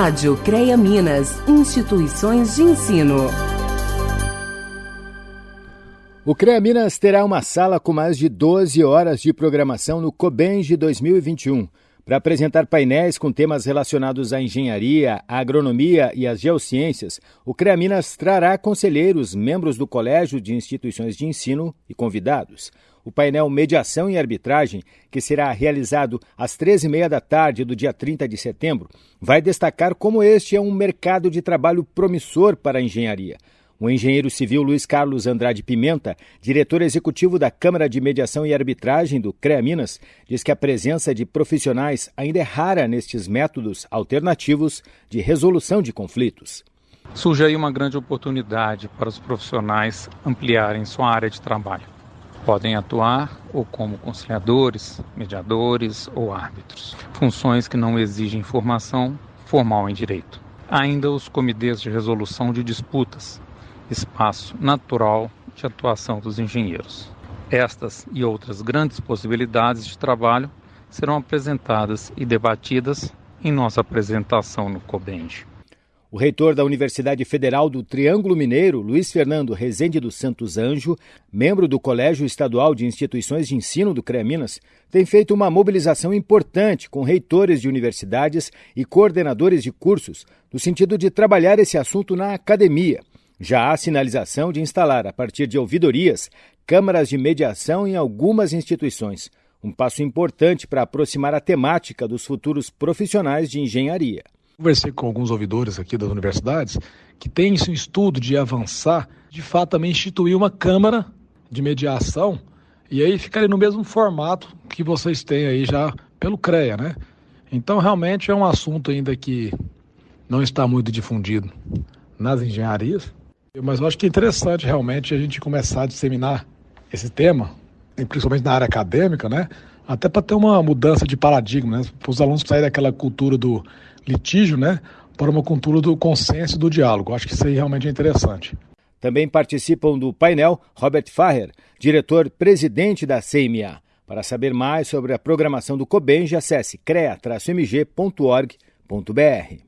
Rádio CREA Minas, Instituições de Ensino. O CREA Minas terá uma sala com mais de 12 horas de programação no Cobenge 2021 para apresentar painéis com temas relacionados à engenharia, à agronomia e às geociências, o CREA Minas trará conselheiros, membros do Colégio de Instituições de Ensino e convidados. O painel Mediação e Arbitragem, que será realizado às 13h30 da tarde do dia 30 de setembro, vai destacar como este é um mercado de trabalho promissor para a engenharia. O engenheiro civil Luiz Carlos Andrade Pimenta, diretor executivo da Câmara de Mediação e Arbitragem do CREA Minas, diz que a presença de profissionais ainda é rara nestes métodos alternativos de resolução de conflitos. Surge aí uma grande oportunidade para os profissionais ampliarem sua área de trabalho. Podem atuar ou como conciliadores, mediadores ou árbitros, funções que não exigem formação formal em direito. Ainda os comitês de resolução de disputas, espaço natural de atuação dos engenheiros. Estas e outras grandes possibilidades de trabalho serão apresentadas e debatidas em nossa apresentação no COBEND. O reitor da Universidade Federal do Triângulo Mineiro, Luiz Fernando Rezende dos Santos Anjo, membro do Colégio Estadual de Instituições de Ensino do CREA Minas, tem feito uma mobilização importante com reitores de universidades e coordenadores de cursos, no sentido de trabalhar esse assunto na academia. Já há sinalização de instalar, a partir de ouvidorias, câmaras de mediação em algumas instituições. Um passo importante para aproximar a temática dos futuros profissionais de engenharia. Conversei com alguns ouvidores aqui das universidades que têm esse estudo de avançar, de fato também instituir uma câmara de mediação e aí ficaria no mesmo formato que vocês têm aí já pelo CREA, né? Então realmente é um assunto ainda que não está muito difundido nas engenharias, mas eu acho que é interessante realmente a gente começar a disseminar esse tema, principalmente na área acadêmica, né? Até para ter uma mudança de paradigma, né? Para os alunos saírem daquela cultura do litígio, né? Para uma cultura do consenso e do diálogo. Acho que isso aí realmente é interessante. Também participam do painel Robert Faher, diretor-presidente da CMA. Para saber mais sobre a programação do COBENJ, acesse crea-mg.org.br.